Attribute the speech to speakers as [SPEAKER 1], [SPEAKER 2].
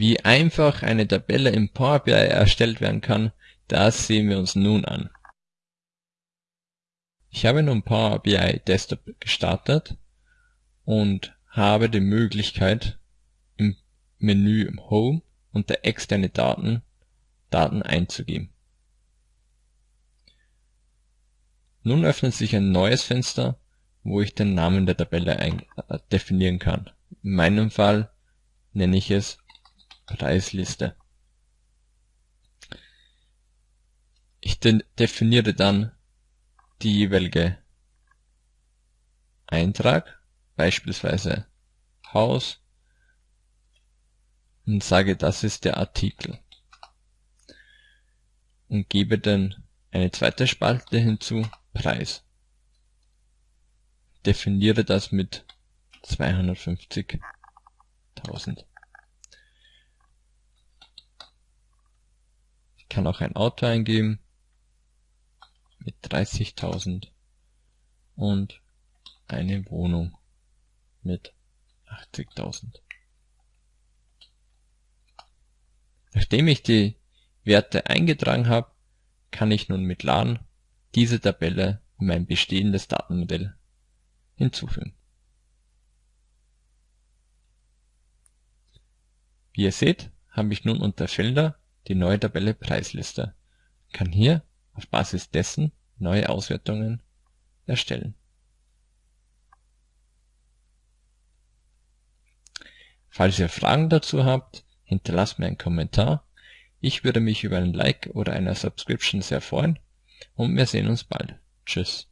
[SPEAKER 1] Wie einfach eine Tabelle im Power BI erstellt werden kann, das sehen wir uns nun an. Ich habe nun Power BI Desktop gestartet und habe die Möglichkeit im Menü im Home unter externe Daten Daten einzugeben. Nun öffnet sich ein neues Fenster, wo ich den Namen der Tabelle äh, definieren kann. In meinem Fall nenne ich es Preisliste. Ich de definiere dann die jeweilige Eintrag, beispielsweise Haus, und sage, das ist der Artikel. Und gebe dann eine zweite Spalte hinzu, Preis. Definiere das mit 250.000. kann auch ein Auto eingeben mit 30.000 und eine Wohnung mit 80.000. Nachdem ich die Werte eingetragen habe, kann ich nun mit LAN diese Tabelle in mein bestehendes Datenmodell hinzufügen. Wie ihr seht, habe ich nun unter Felder die neue Tabelle Preisliste, kann hier auf Basis dessen neue Auswertungen erstellen. Falls ihr Fragen dazu habt, hinterlasst mir einen Kommentar. Ich würde mich über ein Like oder eine Subscription sehr freuen und wir sehen uns bald. Tschüss.